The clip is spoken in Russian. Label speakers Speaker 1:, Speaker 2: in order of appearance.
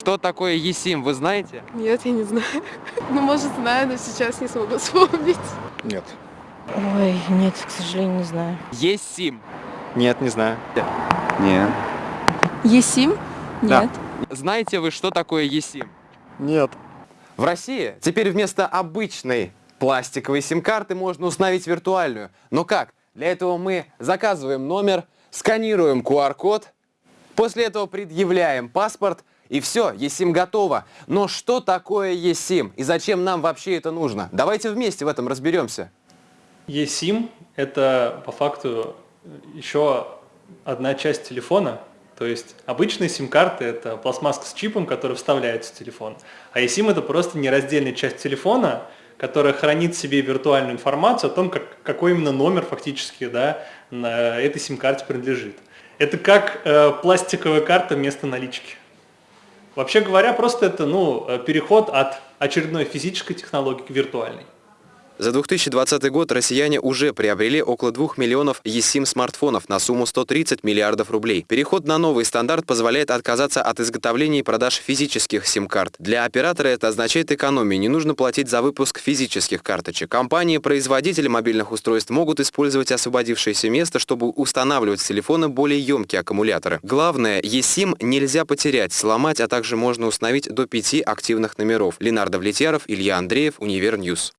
Speaker 1: Что такое eSIM, вы знаете?
Speaker 2: Нет, я не знаю. Ну, может, знаю, но сейчас не смогу вспомнить.
Speaker 3: Нет.
Speaker 4: Ой, нет, к сожалению, не знаю.
Speaker 1: eSIM.
Speaker 3: Нет, не знаю.
Speaker 5: Нет.
Speaker 4: Есим?
Speaker 5: Да.
Speaker 4: Нет.
Speaker 1: Знаете вы, что такое eSIM?
Speaker 3: Нет.
Speaker 1: В России теперь вместо обычной пластиковой сим-карты можно установить виртуальную. Но как? Для этого мы заказываем номер, сканируем QR-код, после этого предъявляем паспорт, и все, eSIM готово. Но что такое eSIM и зачем нам вообще это нужно? Давайте вместе в этом разберемся.
Speaker 6: eSIM – это по факту еще одна часть телефона. То есть обычные сим-карты – это пластмасска с чипом, который вставляется в телефон. А eSIM – это просто нераздельная часть телефона, которая хранит в себе виртуальную информацию о том, как, какой именно номер фактически да, на этой сим-карте принадлежит. Это как э, пластиковая карта вместо налички. Вообще говоря, просто это ну, э, переход от очередной физической технологии к виртуальной.
Speaker 1: За 2020 год россияне уже приобрели около 2 миллионов eSIM смартфонов на сумму 130 миллиардов рублей. Переход на новый стандарт позволяет отказаться от изготовления и продаж физических сим-карт. Для оператора это означает экономию, не нужно платить за выпуск физических карточек. Компании-производители мобильных устройств могут использовать освободившееся место, чтобы устанавливать в телефоны более емкие аккумуляторы. Главное, eSIM нельзя потерять, сломать, а также можно установить до 5 активных номеров. Ленар Давлетьяров, Илья Андреев, Univer News.